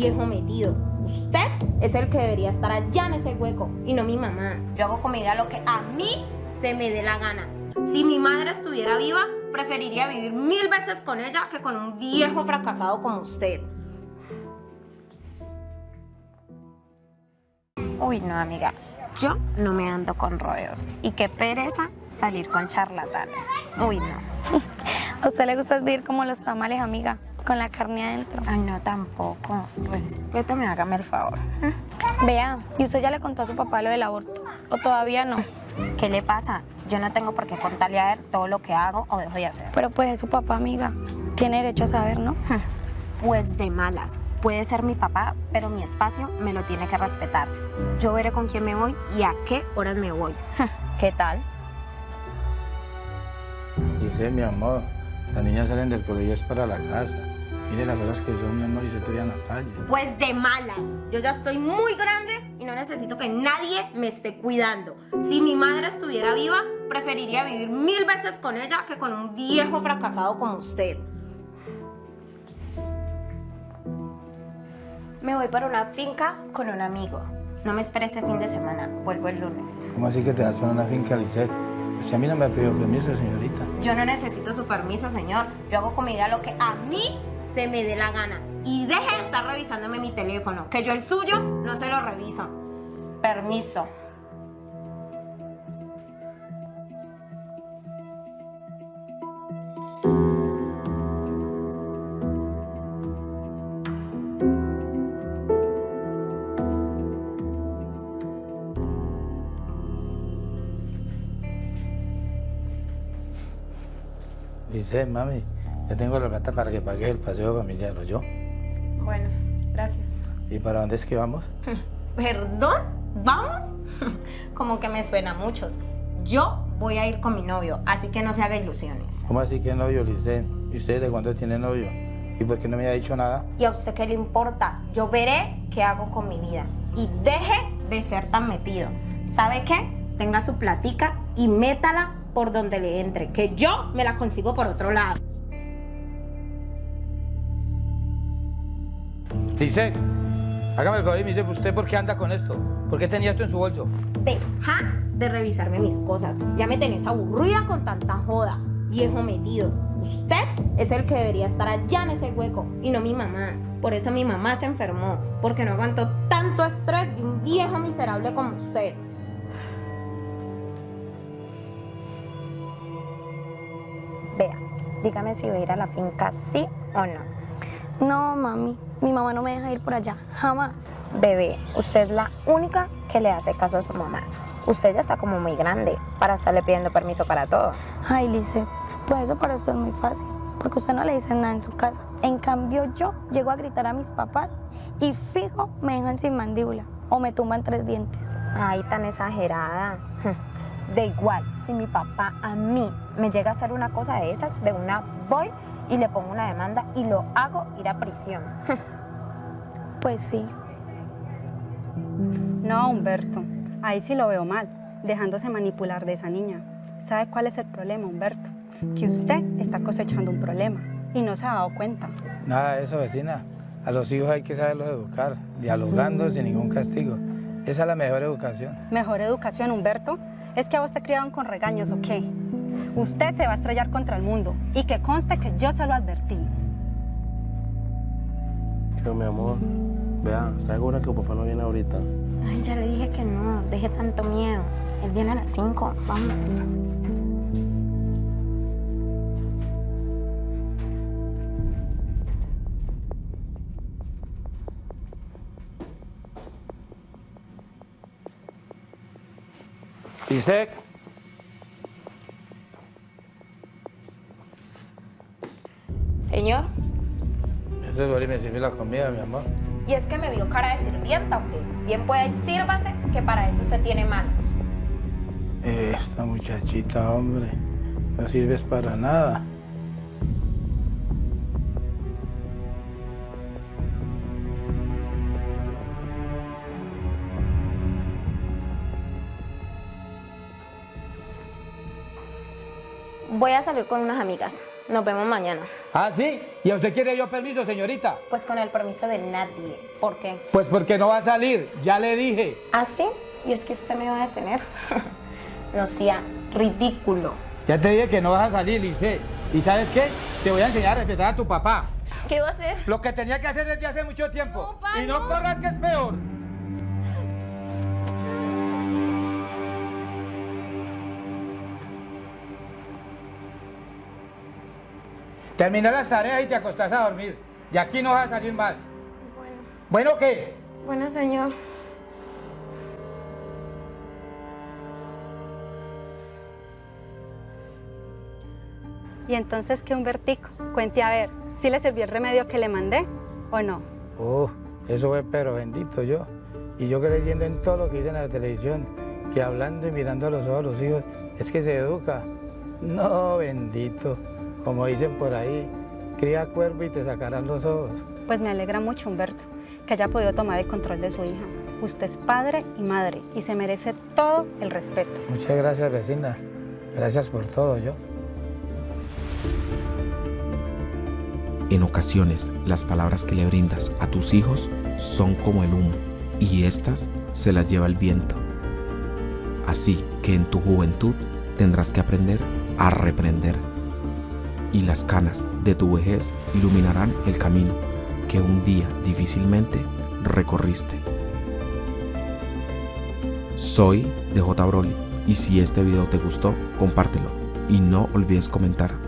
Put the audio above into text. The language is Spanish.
viejo metido. Usted es el que debería estar allá en ese hueco y no mi mamá. Yo hago con mi vida lo que a mí se me dé la gana. Si mi madre estuviera viva, preferiría vivir mil veces con ella que con un viejo fracasado como usted. Uy, no, amiga. Yo no me ando con rodeos. Y qué pereza salir con charlatanes. Uy, no. ¿A usted le gusta vivir como los tamales, amiga? Con la carne adentro. Ay, no, tampoco. Respétame, hágame el favor. Vea, ¿y usted ya le contó a su papá lo del aborto? ¿O todavía no? ¿Qué le pasa? Yo no tengo por qué contarle a él todo lo que hago o dejo de hacer. Pero pues es su papá, amiga. Tiene derecho a saber, ¿no? Pues de malas. Puede ser mi papá, pero mi espacio me lo tiene que respetar. Yo veré con quién me voy y a qué horas me voy. ¿Qué tal? Dice mi amor, las niñas salen del colegio es para la casa. Mire las horas que son, mi amor, y se tiran a la calle. Pues de malas. Yo ya estoy muy grande y no necesito que nadie me esté cuidando. Si mi madre estuviera viva, preferiría vivir mil veces con ella que con un viejo fracasado como usted. Me voy para una finca con un amigo. No me espere este fin de semana, vuelvo el lunes. ¿Cómo así que te das para una finca, Lisette? Si a mí no me ha pedido permiso, señorita. Yo no necesito su permiso, señor. Yo hago con mi vida lo que a mí se me dé la gana. Y deje de estar revisándome mi teléfono, que yo el suyo no se lo reviso. Permiso. Lisette, mami, ya tengo la plata para que pague el paseo familiar, ¿o yo? Bueno, gracias. ¿Y para dónde es que vamos? ¿Perdón? ¿Vamos? Como que me suena a muchos. Yo voy a ir con mi novio, así que no se haga ilusiones. ¿Cómo así que novio, Lisette? ¿Y usted de cuándo tiene novio? ¿Y por qué no me ha dicho nada? ¿Y a usted qué le importa? Yo veré qué hago con mi vida. Y deje de ser tan metido. ¿Sabe qué? Tenga su platica y métala por donde le entre, que yo me la consigo por otro lado. Lisette, hágame el favor y me dice, ¿usted por qué anda con esto? ¿Por qué tenía esto en su bolso? Deja de revisarme mis cosas. Ya me tenés aburrida con tanta joda. Viejo metido. Usted es el que debería estar allá en ese hueco y no mi mamá. Por eso mi mamá se enfermó, porque no aguantó tanto estrés de un viejo miserable como usted. Vea, dígame si voy a ir a la finca sí o no. No, mami. Mi mamá no me deja ir por allá. Jamás. Bebé, usted es la única que le hace caso a su mamá. Usted ya está como muy grande para estarle pidiendo permiso para todo. Ay, Lice, pues eso para usted es muy fácil. Porque usted no le dice nada en su casa. En cambio, yo llego a gritar a mis papás y fijo me dejan sin mandíbula o me tumban tres dientes. Ay, tan exagerada. De igual, si mi papá a mí me llega a hacer una cosa de esas, de una voy y le pongo una demanda y lo hago ir a prisión. Pues sí. No, Humberto, ahí sí lo veo mal, dejándose manipular de esa niña. ¿Sabe cuál es el problema, Humberto? Que usted está cosechando un problema y no se ha dado cuenta. Nada de eso, vecina. A los hijos hay que saberlos educar, dialogando sin ningún castigo. Esa es la mejor educación. ¿Mejor educación, Humberto? ¿Es que a vos te criaron con regaños o qué? Usted se va a estrellar contra el mundo y que conste que yo se lo advertí. Pero mi amor, vea, ¿está segura que papá no viene ahorita? Ay, ya le dije que no, deje tanto miedo. Él viene a las 5, vamos. Lisette, Señor, eso es y me sirve la comida, mi amor. ¿y es que me vio cara de sirvienta o qué? Bien puede sírvase, que para eso usted tiene manos. Esta muchachita, hombre, no sirves para nada. Voy a salir con unas amigas. Nos vemos mañana. ¿Ah, sí? ¿Y a usted quiere yo permiso, señorita? Pues con el permiso de nadie. ¿Por qué? Pues porque no va a salir, ya le dije. ¿Ah, sí? Y es que usted me va a detener. no sea ridículo. Ya te dije que no vas a salir, Lice. ¿Y sabes qué? Te voy a enseñar a respetar a tu papá. ¿Qué va a hacer? Lo que tenía que hacer desde hace mucho tiempo. No, pa, y no, no. corras que es peor. Termina las tareas y te acostás a dormir. Y aquí no vas a salir más. Bueno, ¿Bueno qué? bueno, señor. Y entonces, ¿qué Humbertico? Cuente a ver, ¿sí le sirvió el remedio que le mandé o no? Oh, eso fue pero bendito yo. Y yo creyendo en todo lo que dice en la televisión, que hablando y mirando a los ojos a los hijos es que se educa. No, bendito. Como dicen por ahí, cría cuervo y te sacarán los ojos. Pues me alegra mucho, Humberto, que haya podido tomar el control de su hija. Usted es padre y madre y se merece todo el respeto. Muchas gracias, vecina. Gracias por todo, yo. En ocasiones, las palabras que le brindas a tus hijos son como el humo y éstas se las lleva el viento. Así que en tu juventud tendrás que aprender a reprender y las canas de tu vejez iluminarán el camino que un día difícilmente recorriste. Soy DJ Broly y si este video te gustó, compártelo y no olvides comentar